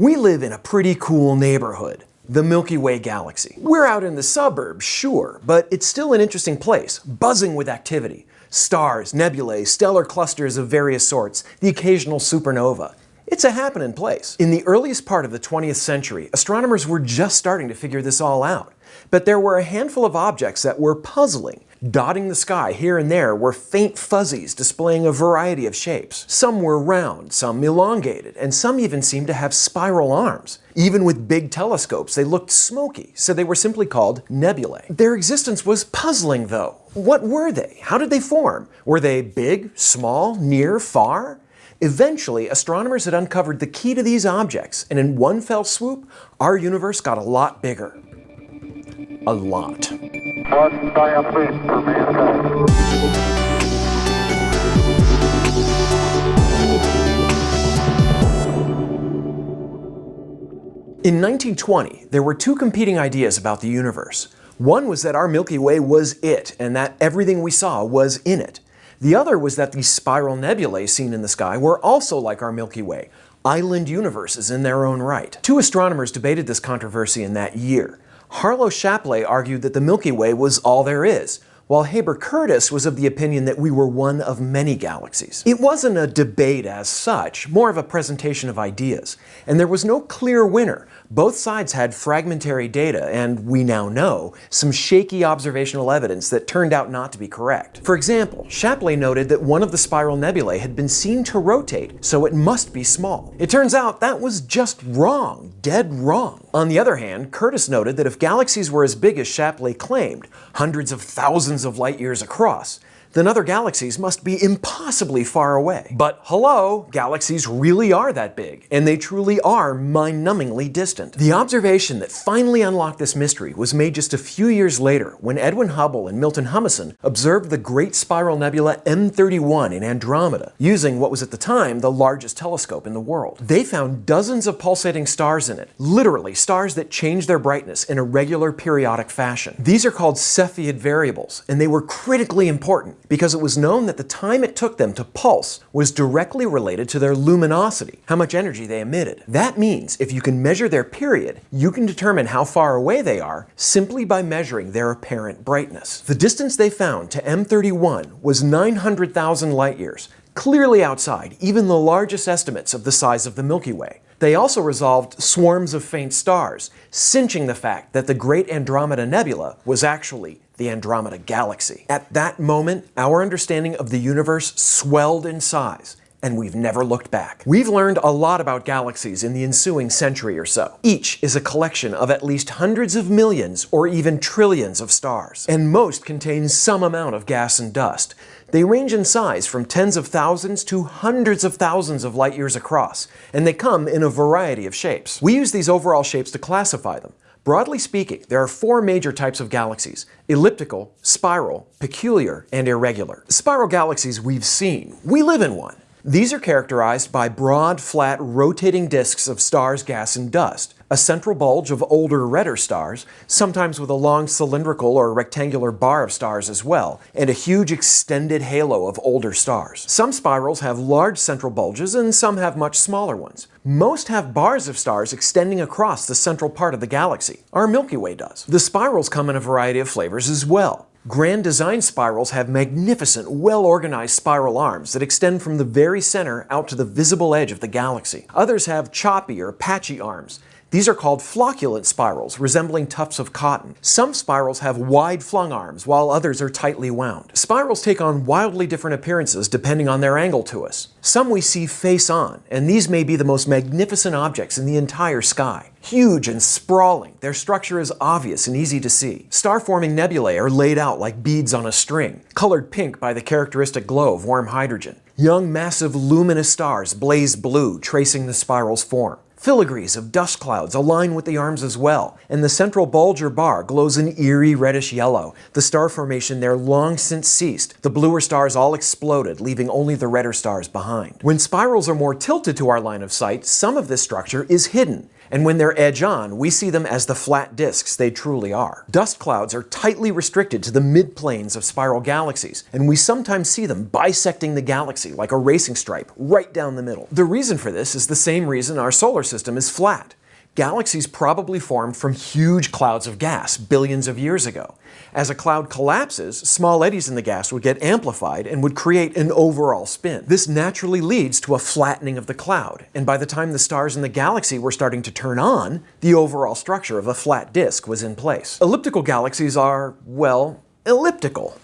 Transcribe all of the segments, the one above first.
We live in a pretty cool neighborhood, the Milky Way galaxy. We're out in the suburbs, sure, but it's still an interesting place, buzzing with activity. Stars, nebulae, stellar clusters of various sorts, the occasional supernova. It's a happening place. In the earliest part of the 20th century, astronomers were just starting to figure this all out. But there were a handful of objects that were puzzling. Dotting the sky here and there were faint fuzzies displaying a variety of shapes. Some were round, some elongated, and some even seemed to have spiral arms. Even with big telescopes, they looked smoky, so they were simply called nebulae. Their existence was puzzling, though. What were they? How did they form? Were they big, small, near, far? Eventually, astronomers had uncovered the key to these objects, and in one fell swoop, our universe got a lot bigger. A lot. One giant leap for mankind. In 1920, there were two competing ideas about the universe. One was that our Milky Way was it, and that everything we saw was in it. The other was that the spiral nebulae seen in the sky were also like our Milky Way, island universes in their own right. Two astronomers debated this controversy in that year. Harlow Shapley argued that the Milky Way was all there is, while Heber Curtis was of the opinion that we were one of many galaxies. It wasn't a debate as such, more of a presentation of ideas, and there was no clear winner. Both sides had fragmentary data and, we now know, some shaky observational evidence that turned out not to be correct. For example, Shapley noted that one of the spiral nebulae had been seen to rotate, so it must be small. It turns out that was just wrong, dead wrong. On the other hand, Curtis noted that if galaxies were as big as Shapley claimed, hundreds of thousands of light years across, then other galaxies must be impossibly far away. But hello, galaxies really are that big, and they truly are mind-numbingly distant. The observation that finally unlocked this mystery was made just a few years later when Edwin Hubble and Milton Humason observed the Great Spiral Nebula M31 in Andromeda, using what was at the time the largest telescope in the world. They found dozens of pulsating stars in it, literally stars that change their brightness in a regular periodic fashion. These are called Cepheid variables, and they were critically important because it was known that the time it took them to pulse was directly related to their luminosity, how much energy they emitted. That means if you can measure their period, you can determine how far away they are simply by measuring their apparent brightness. The distance they found to M31 was 900,000 light years, clearly outside even the largest estimates of the size of the Milky Way. They also resolved swarms of faint stars, cinching the fact that the Great Andromeda Nebula was actually the Andromeda Galaxy. At that moment, our understanding of the universe swelled in size, and we've never looked back. We've learned a lot about galaxies in the ensuing century or so. Each is a collection of at least hundreds of millions or even trillions of stars, and most contain some amount of gas and dust. They range in size from tens of thousands to hundreds of thousands of light years across, and they come in a variety of shapes. We use these overall shapes to classify them. Broadly speaking, there are four major types of galaxies, elliptical, spiral, peculiar, and irregular. Spiral galaxies we've seen. We live in one. These are characterized by broad, flat, rotating disks of stars, gas, and dust, a central bulge of older, redder stars, sometimes with a long cylindrical or rectangular bar of stars as well, and a huge extended halo of older stars. Some spirals have large central bulges and some have much smaller ones. Most have bars of stars extending across the central part of the galaxy. Our Milky Way does. The spirals come in a variety of flavors as well. Grand design spirals have magnificent, well-organized spiral arms that extend from the very center out to the visible edge of the galaxy. Others have choppy or patchy arms these are called flocculent spirals, resembling tufts of cotton. Some spirals have wide flung arms, while others are tightly wound. Spirals take on wildly different appearances depending on their angle to us. Some we see face on, and these may be the most magnificent objects in the entire sky. Huge and sprawling, their structure is obvious and easy to see. Star-forming nebulae are laid out like beads on a string, colored pink by the characteristic glow of warm hydrogen. Young, massive, luminous stars blaze blue, tracing the spiral's form. Filigrees of dust clouds align with the arms as well, and the central bulge or bar glows an eerie reddish yellow. The star formation there long since ceased. The bluer stars all exploded, leaving only the redder stars behind. When spirals are more tilted to our line of sight, some of this structure is hidden, and when they're edge-on, we see them as the flat disks they truly are. Dust clouds are tightly restricted to the midplanes of spiral galaxies, and we sometimes see them bisecting the galaxy like a racing stripe right down the middle. The reason for this is the same reason our solar system is flat. Galaxies probably formed from huge clouds of gas billions of years ago. As a cloud collapses, small eddies in the gas would get amplified and would create an overall spin. This naturally leads to a flattening of the cloud, and by the time the stars in the galaxy were starting to turn on, the overall structure of a flat disk was in place. Elliptical galaxies are, well, elliptical.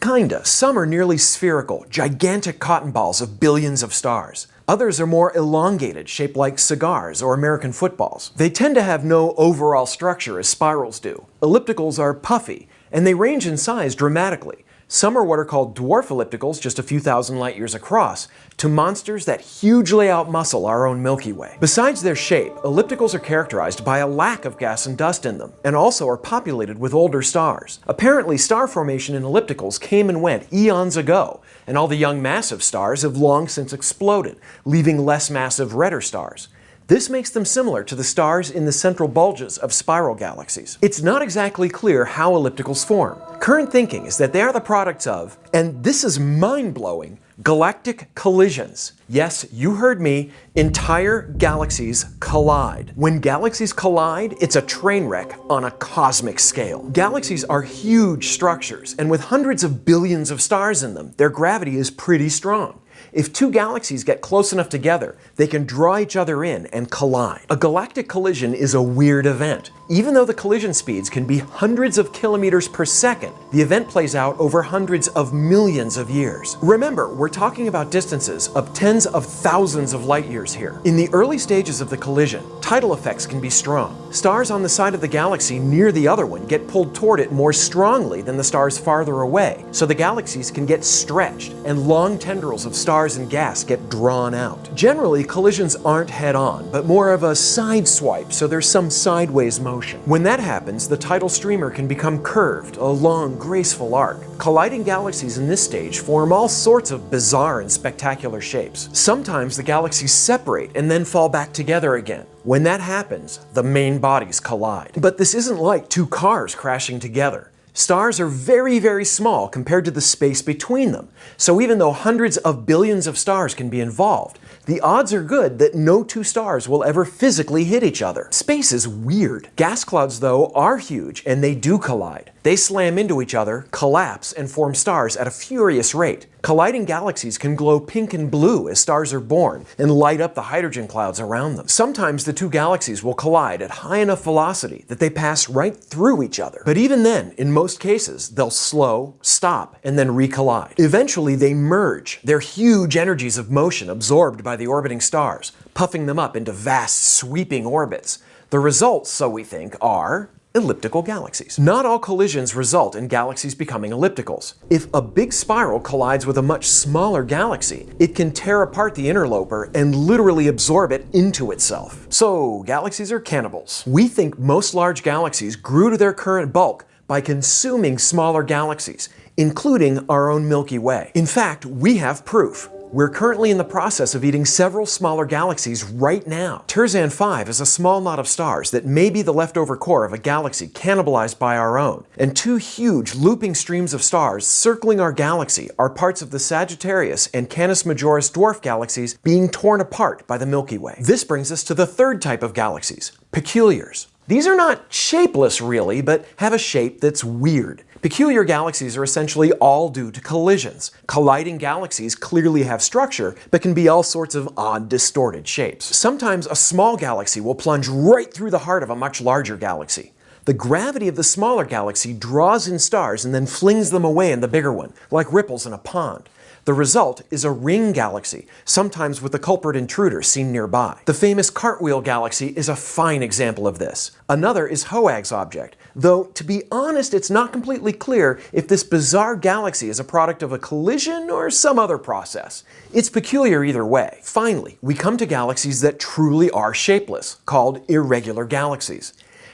Kinda. Some are nearly spherical, gigantic cotton balls of billions of stars. Others are more elongated, shaped like cigars or American footballs. They tend to have no overall structure as spirals do. Ellipticals are puffy, and they range in size dramatically. Some are what are called dwarf ellipticals, just a few thousand light years across, to monsters that hugely outmuscle our own Milky Way. Besides their shape, ellipticals are characterized by a lack of gas and dust in them, and also are populated with older stars. Apparently, star formation in ellipticals came and went eons ago, and all the young massive stars have long since exploded, leaving less massive redder stars. This makes them similar to the stars in the central bulges of spiral galaxies. It's not exactly clear how ellipticals form. Current thinking is that they are the products of, and this is mind-blowing, galactic collisions. Yes, you heard me, entire galaxies collide. When galaxies collide, it's a train wreck on a cosmic scale. Galaxies are huge structures, and with hundreds of billions of stars in them, their gravity is pretty strong. If two galaxies get close enough together, they can draw each other in and collide. A galactic collision is a weird event. Even though the collision speeds can be hundreds of kilometers per second, the event plays out over hundreds of millions of years. Remember, we're talking about distances of tens of thousands of light years here. In the early stages of the collision, tidal effects can be strong. Stars on the side of the galaxy near the other one get pulled toward it more strongly than the stars farther away, so the galaxies can get stretched and long tendrils of stars and gas get drawn out. Generally, collisions aren't head-on, but more of a side swipe, so there's some sideways motion. When that happens, the tidal streamer can become curved, a long, graceful arc. Colliding galaxies in this stage form all sorts of bizarre and spectacular shapes. Sometimes the galaxies separate and then fall back together again. When that happens, the main bodies collide. But this isn't like two cars crashing together. Stars are very, very small compared to the space between them. So even though hundreds of billions of stars can be involved, the odds are good that no two stars will ever physically hit each other. Space is weird. Gas clouds, though, are huge and they do collide. They slam into each other, collapse, and form stars at a furious rate. Colliding galaxies can glow pink and blue as stars are born and light up the hydrogen clouds around them. Sometimes the two galaxies will collide at high enough velocity that they pass right through each other. But even then, in most cases, they'll slow, stop, and then recollide. Eventually, they merge, their huge energies of motion absorbed by the orbiting stars, puffing them up into vast, sweeping orbits. The results, so we think, are elliptical galaxies. Not all collisions result in galaxies becoming ellipticals. If a big spiral collides with a much smaller galaxy, it can tear apart the interloper and literally absorb it into itself. So galaxies are cannibals. We think most large galaxies grew to their current bulk by consuming smaller galaxies, including our own Milky Way. In fact, we have proof. We're currently in the process of eating several smaller galaxies right now. Terzan 5 is a small knot of stars that may be the leftover core of a galaxy cannibalized by our own. And two huge looping streams of stars circling our galaxy are parts of the Sagittarius and Canis Majoris dwarf galaxies being torn apart by the Milky Way. This brings us to the third type of galaxies, peculiars. These are not shapeless really, but have a shape that's weird. Peculiar galaxies are essentially all due to collisions. Colliding galaxies clearly have structure, but can be all sorts of odd, distorted shapes. Sometimes a small galaxy will plunge right through the heart of a much larger galaxy. The gravity of the smaller galaxy draws in stars and then flings them away in the bigger one, like ripples in a pond. The result is a ring galaxy, sometimes with the culprit intruder seen nearby. The famous Cartwheel galaxy is a fine example of this. Another is HOAG's object, though to be honest it's not completely clear if this bizarre galaxy is a product of a collision or some other process. It's peculiar either way. Finally, we come to galaxies that truly are shapeless, called irregular galaxies.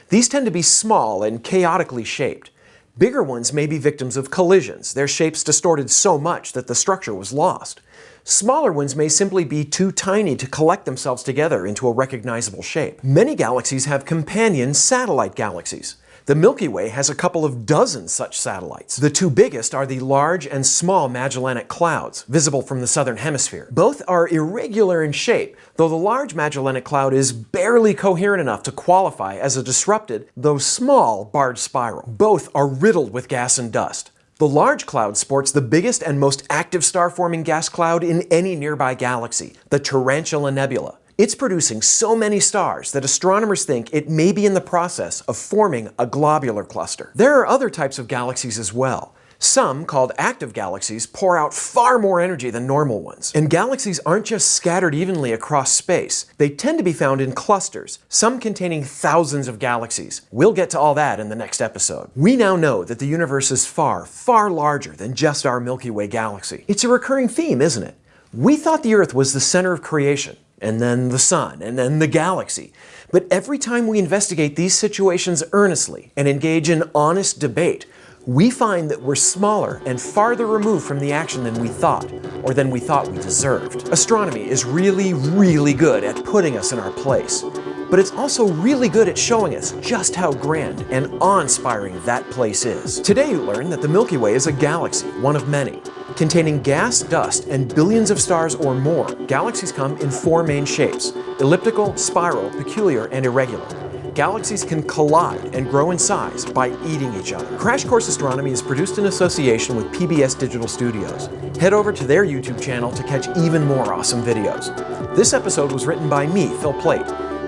These tend to be small and chaotically shaped. Bigger ones may be victims of collisions, their shapes distorted so much that the structure was lost. Smaller ones may simply be too tiny to collect themselves together into a recognizable shape. Many galaxies have companion satellite galaxies. The Milky Way has a couple of dozen such satellites. The two biggest are the Large and Small Magellanic Clouds, visible from the southern hemisphere. Both are irregular in shape, though the Large Magellanic Cloud is barely coherent enough to qualify as a disrupted, though small, barred spiral. Both are riddled with gas and dust. The large cloud sports the biggest and most active star-forming gas cloud in any nearby galaxy, the Tarantula Nebula. It's producing so many stars that astronomers think it may be in the process of forming a globular cluster. There are other types of galaxies as well. Some, called active galaxies, pour out far more energy than normal ones. And galaxies aren't just scattered evenly across space. They tend to be found in clusters, some containing thousands of galaxies. We'll get to all that in the next episode. We now know that the universe is far, far larger than just our Milky Way galaxy. It's a recurring theme, isn't it? We thought the Earth was the center of creation, and then the sun, and then the galaxy. But every time we investigate these situations earnestly and engage in honest debate, we find that we're smaller and farther removed from the action than we thought, or than we thought we deserved. Astronomy is really, really good at putting us in our place, but it's also really good at showing us just how grand and awe-inspiring that place is. Today you learn that the Milky Way is a galaxy, one of many. Containing gas, dust, and billions of stars or more, galaxies come in four main shapes, elliptical, spiral, peculiar, and irregular. Galaxies can collide and grow in size by eating each other. Crash Course Astronomy is produced in association with PBS Digital Studios. Head over to their YouTube channel to catch even more awesome videos. This episode was written by me, Phil Plait.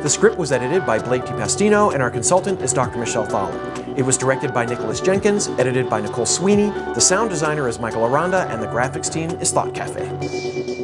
The script was edited by Blake de Pastino, and our consultant is Dr. Michelle Thaller. It was directed by Nicholas Jenkins, edited by Nicole Sweeney, the sound designer is Michael Aranda, and the graphics team is Thought Cafe.